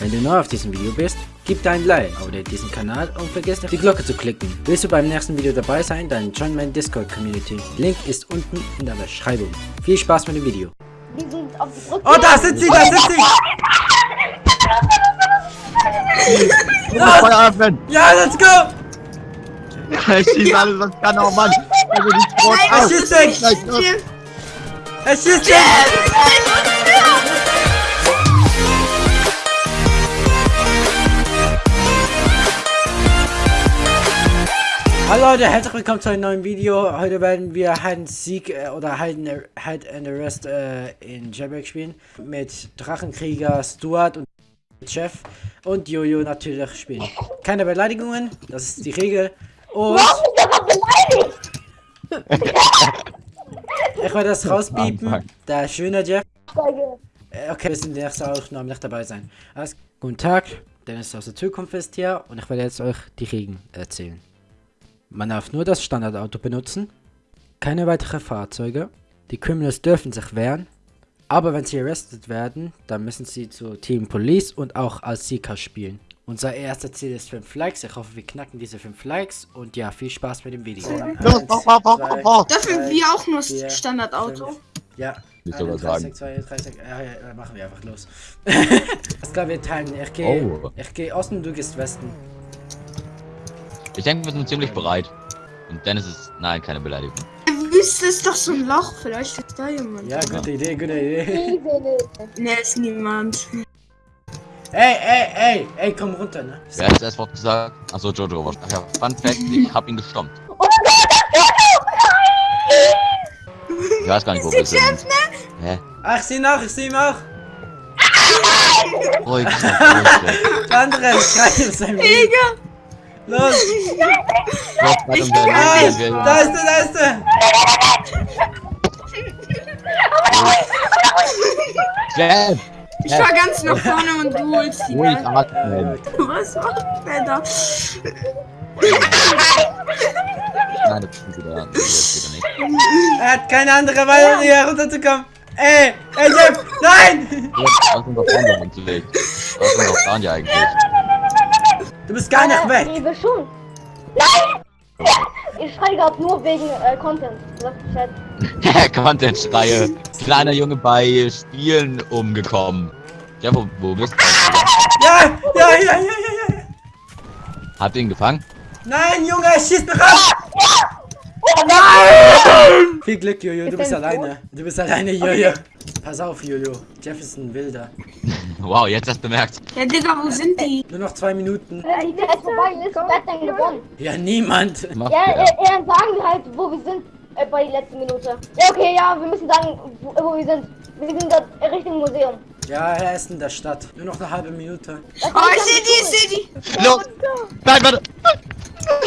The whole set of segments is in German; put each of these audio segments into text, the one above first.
Wenn du neu auf diesem Video bist, gib dein Like, abonniere diesen Kanal und vergiss nicht die Glocke zu klicken. Willst du beim nächsten Video dabei sein, dann join meine Discord Community. Link ist unten in der Beschreibung. Viel Spaß mit dem Video. Oh, da sind sie, da sind sie! Feuer öffnen! Ja, let's go! Er schießt alles, was kann, oh Mann! Also die Schrot Er schießt dich! Er schießt Hallo Leute, herzlich willkommen zu einem neuen Video. Heute werden wir Hide and Seek äh, oder Hide and, Hide and Arrest äh, in Jailbreak spielen. Mit Drachenkrieger Stuart und Chef und Jojo natürlich spielen. Keine Beleidigungen, das ist die Regel. Und Warum ist der noch beleidigt? ich werde das rauspiepen. Der schöne Jeff. Äh, Okay, wir sind in der nächsten Aufnahme nicht dabei sein. Alles, guten Tag, Dennis aus der Zukunft ist hier und ich werde jetzt euch die Regeln erzählen. Man darf nur das Standardauto benutzen, keine weiteren Fahrzeuge, die Criminals dürfen sich wehren, aber wenn sie arrested werden, dann müssen sie zu Team Police und auch als Seeker spielen. Unser erster Ziel ist 5 Likes, ich hoffe wir knacken diese 5 Likes und ja, viel Spaß mit dem Video. Eins, zwei. Dürfen drei, wir auch nur vier, Standardauto? fünf. Ja. Nicht sogar 31, 32, ja, ja, ja, machen wir einfach los. Alles klar, wir teilen. Ich gehe Oh. ich gehe Osten, du gehst Westen. Ich denke, wir sind ziemlich bereit. Und Dennis ist. Nein, keine Beleidigung. Wüste ist doch so ein Loch, vielleicht ist da jemand. Ja, gute Idee, gute Idee. Diese nicht. Ne, ist niemand. Ey, ey, ey, ey, komm runter, ne? Wer hat das erste Wort gesagt? Achso, Jojo war. Ach ja, Fun Fact, ich hab ihn gestompt. Ich weiß gar nicht, wo wir sind. Hä? Ach, ich seh ihn auch, ich seh ihn auch. Ruhig, ruhig. Der andere schreit in seinem Leben. Digga! Los! Ich Nein, da ist er, da ist er! Jeff! Ich war ganz nach vorne und du holst die Ruhig atmen. Was macht der da? Nein, das ist wieder. Das ist wieder nicht. Er hat keine andere Weise, hier runterzukommen. Ey, ey, Jeff, nein! Was sind doch Freunde eigentlich? Was sind doch Freunde eigentlich? Du bist gar nicht weg. Wir schon. Nein! Ich schreie gerade nur wegen äh, Content. Chat. Content-Schreie. Kleiner Junge bei Spielen umgekommen. Ja, wo, wo bist du? Ja, ja, ja, ja, ja, ja. Habt ihr ihn gefangen? Nein, Junge, er schießt mich ab! Nein! Viel Glück, Jojo, du Ist bist alleine. Du bist alleine, Jojo. Pass auf, Jojo. Jeff ist ein Wilder. Wow, jetzt hast du bemerkt. Ja, Digga, wo sind die? Nur noch zwei Minuten. Wenn die Zeit vorbei ist, denn gewonnen? Ja, niemand. Ja, äh, dann sagen wir halt, wo wir sind äh, bei der letzten Minute. Ja, okay, ja, wir müssen sagen, wo, wo wir sind. Wir sind da Richtung Museum. Ja, er ist in der Stadt. Nur noch eine halbe Minute. Das Oh, ich seh die, ich seh die. Los! Nein, warte!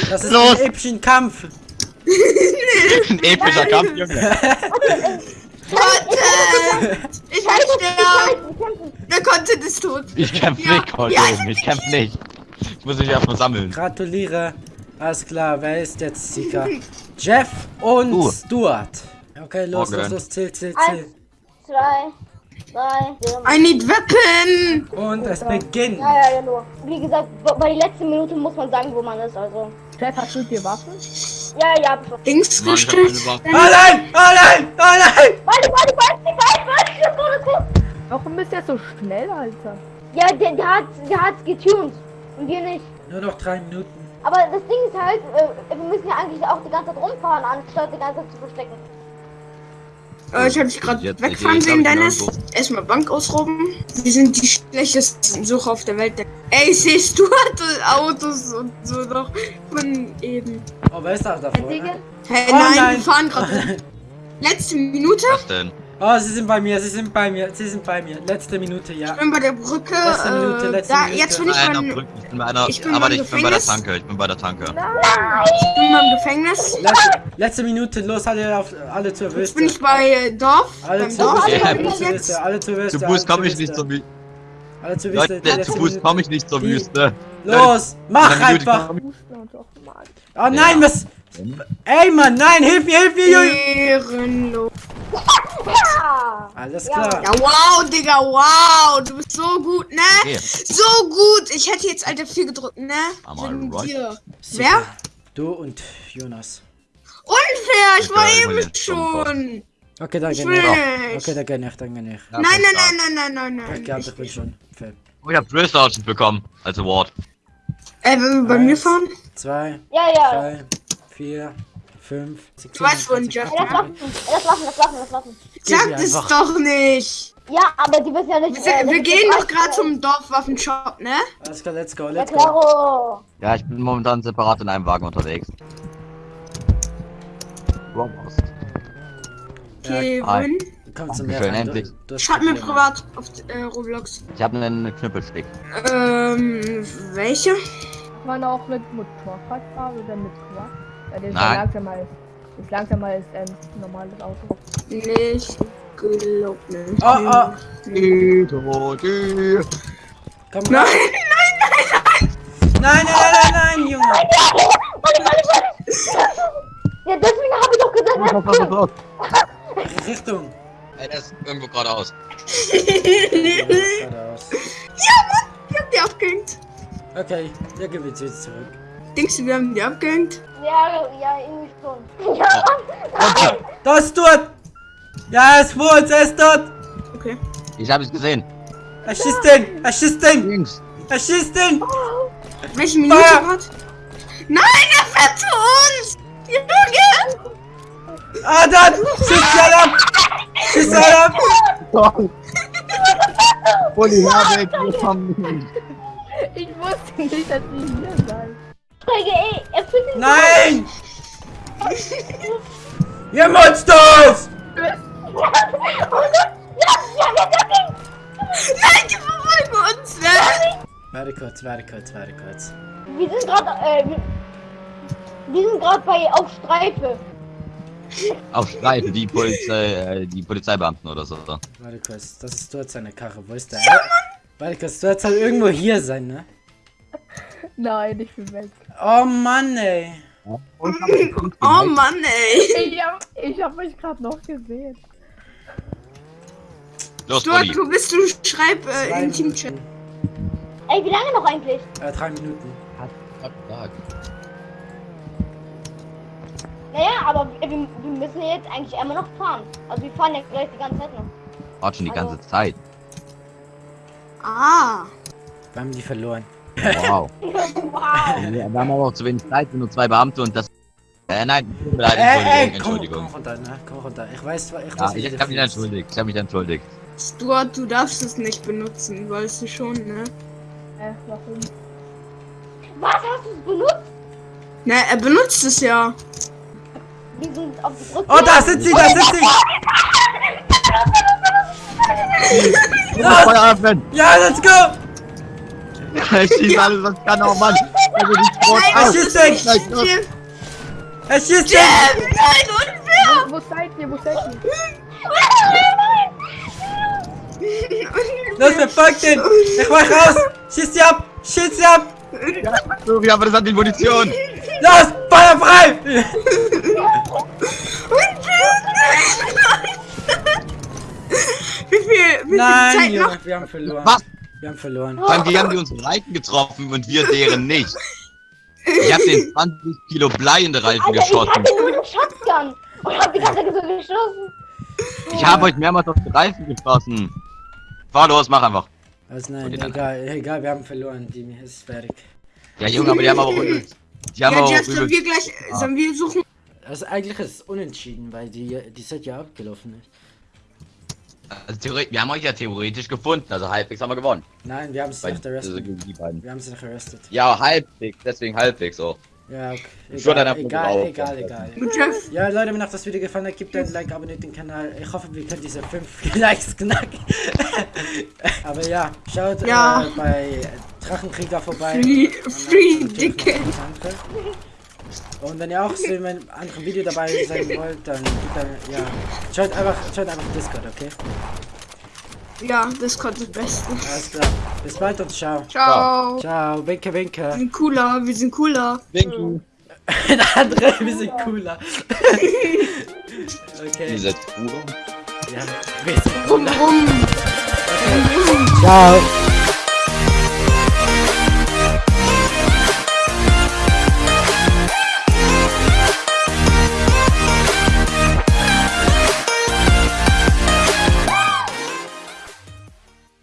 Das ist Los. ein epischen Kampf. Ein epischer Kampf, Junge. Content! Ich will sterben. Der Content ist tot. Ich kämpf Ja. nicht, Colt, Ja. Ich kämpf nicht. Ich muss mich erstmal sammeln. Gratuliere. Alles klar, wer ist jetzt Sieger? Jeff und Du. Stuart. Okay, los, Okay. los, los, zähl, zähl, Eins, zähl. zwei, drei. I need weapon! Und es beginnt. Ja, ja, ja, nur. Wie gesagt, bei bei der letzten Minute muss man sagen, wo man ist, also. Chef, hast du dir Waffen? Ja, ja, hab schon. Links gestellt. Oh nein! Oh nein! Oh nein! Warte, warte, warte, warte, warte, das gut. Warum bist du jetzt so schnell, Alter? Ja, der, der hat, der hat's getuned. Und wir nicht. Nur noch drei Minuten. Aber das Ding ist halt, äh, wir müssen ja eigentlich auch die ganze Zeit rumfahren, anstatt die ganze Zeit zu verstecken. Äh, ich hab dich gerade wegfahren sehen, Dennis. Erstmal Bank ausrauben. Wir sind die schlechtesten Sucher auf der Welt. Ey, siehst du Autos und so noch von eben. Oh, wer ist da davor? Hey, Oh nein, nein. wir fahren gerade. Letzte Minute. Was denn? Oh, sie sind bei mir, sie sind bei mir, sie sind bei mir. Letzte Minute, ja. Ich bin bei der Brücke. Letzte Minute, äh, letzte da, Minute. jetzt bin ich Einer beim, Brücke. Ich bin bei einer. Ich bin aber ich bin bei der. Tanke. Ich bin bei der Tanke. ich bin beim Gefängnis. Letzte, letzte Minute, los, alle, auf, alle zur Jetzt Wüste. bin ich bei äh, Dorf. Alle beim zur Dorf. Wüste, Ja. alle zur Jetzt. Wüste, alle zur Wüste. Zu Fuß komme ich nicht zur Wüste. Alle zur Wüste. Leute, zu Fuß komme ich nicht zur Die- Wüste. Los, mach einfach. Oh nein, was? Ey, Mann, nein, hilf mir, hilf mir, Junge. Ja. Alles Ja. klar. Ja, wow, Digga, wow. Du bist so gut, ne? Okay. So gut. Ich hätte jetzt Alter 4 gedrückt, ne? Wegen alright. dir. Wer? Du und Jonas. Unfair, ich Ich war will eben schon. Okay, dann Ich geh will nicht. nicht. Okay, dann geh nicht, dann geh nicht. Ja, Nein, nein, nein, nein, nein, nein, Ich nein. glaube, ich bin schon. Fair. Oh, ich hab Drill Sergeant bekommen als Award. Ey, wir bei mir Eins, fahren? Zwei, Ja, ja. drei, vier, fünf, sechs, Du weißt, wohin, 27, Jeff. Ja, Das lassen, das lassen, das lassen, das Sag einfach. doch nicht. Ja, aber die wissen ja nicht. Wir, äh, wir gehen doch gerade zum Dorfwaffenshop, ne? Alles klar, let's go, let's go. Ja, ich bin momentan separat in einem Wagen unterwegs. Robots. Okay, Ja, wohin? komm zum Dankeschön, Meer. endlich. Schreib mir privat auf äh, Roblox. Ich habe einen Knüppelstick. Ähm, welche? Man auch mit Motorrad fahren oder mit Quad? Ja, der ist Nein. ja langsamer als, ist langsamer als ein normales Auto. Nicht gelobt, ne? Oh, oh. Todi. Komm, Nein, nein, nein, nein, nein, nein, Junge. Ja, deswegen habe ich doch gesagt? Richtung. Ey, der ist irgendwo geradeaus. Geradeaus. wir haben die abgehängt. Okay, der gewinnt jetzt zurück. Denkst du, wir haben die abgehängt? ja, ja, irgendwie schon. Ja, Da ist dort! Ja, er ist vor uns, er ist dort! Okay. Ich habe es gesehen. Er schießt den! Er schießt den! Links. Er schießt den! Welche Minute Feuer! hat? Nein, er fährt zu uns! Junge! Ah, dort! Schießt alle ab! Schießt alle ab! Uli Herbeck, wir kommen. Ich wusste nicht, dass die hier seid. Er Nein! Ihr Monsters! Nein, die verfolgen uns, ne? Warte kurz, warte kurz, warte kurz. Wir sind gerade, äh, wir, wir sind gerade bei auf Streife. Auf Streife, die Polizei, äh, die Polizeibeamten oder so. Warte kurz, das ist dort seine Karre. Wo ist der? Warte kurz, du sollst halt irgendwo hier sein, ne? Nein, ich bin weg. Oh Mann, ey. Oh Mann, ey. Ich hab, ich hab euch gerade noch gesehen. Los, Stuart, wo bist du? Schreib äh, in Teamchat. Ey, wie lange noch eigentlich? Äh, drei Minuten. Naja, aber wir, wir müssen jetzt eigentlich immer noch fahren. Also wir fahren ja gleich die ganze Zeit noch. Warte schon die ganze Zeit. Ah. Wir haben die verloren. Wow. wow. Wir haben aber auch zu wenig Zeit, sind nur zwei Beamte und das. Äh, nein, leid, Ey, ey, Entschuldigung, komm, Entschuldigung. komm runter, ne? Komm runter. Ich weiß, ich Ja, weiß ich, wie ich du hab mich entschuldigt, ich hab mich entschuldigt. Stuart, du darfst es nicht benutzen, weißt du schon, ne? Äh, warum? Was hast du es benutzt? Na, er benutzt es ja. Wir sind auf Brücke. Oh, da sind sie, da sind sie! Ja, let's go! Ich schieß alles, was ich kann, oh Mann! Also die Er schießt! Gleich los. Jeff, Er schießt den! Jeff, nein, unfair! Wo, wo seid ihr? Wo seid ihr? Los, verfolgt den! Ich mach raus! Schieß sie ab! Schieß sie ab! Sorry, aber das hat die Munition! Los! Feuer frei! Wie viel, wie viel Nein, Zeit noch? Wir haben verloren. Was? Wir haben verloren. Vor allem, die haben die unsere Reifen getroffen und wir deren nicht. Ich hab den 20 Kilo Blei in die Reifen Alter, ich geschossen. hatte nur einen Shotgun. Und hab die ganze Zeit so geschossen. Ich habe euch mehrmals auf die Reifen geschossen. Fahr los, mach einfach. Also nein, egal, egal, wir haben verloren. Die ist fertig. Ja, Junge, aber die haben aber auch übel. Die haben Ja, aber Jeff, auch sollen übel. wir gleich, sollen wir suchen? Also eigentlich ist es unentschieden, weil die, die Set ja abgelaufen ist. Also, theoretisch, wir haben euch ja theoretisch gefunden, also halbwegs haben wir gewonnen. Nein, wir haben sie nicht also die beiden. Wir haben sie nicht arrestet. Ja, halbwegs, deswegen halbwegs so. Ja, okay. Ich würde Egal, egal, egal, egal. Jeff, Ja, Leute, wenn euch das Video gefallen hat, gebt ein Like, abonniert den Kanal. Ich hoffe, wir können diese 5 Likes knacken. Aber ja, schaut Ja. Äh, bei Drachenkrieger vorbei. Free- free Dicke. Und wenn ihr auch so in einem anderen Video dabei sein wollt, dann, dann ja, schaut einfach, schaut einfach Discord, okay? ja, kommt das Beste. Alles klar. Bis bald und ciao. Ciao. Ciao, winke, Wir winke. sind cooler, wir sind cooler. Winken. Der andere, wir sind cooler. okay. Diese Pure. Ja, wir sind Rum, rum. Ciao.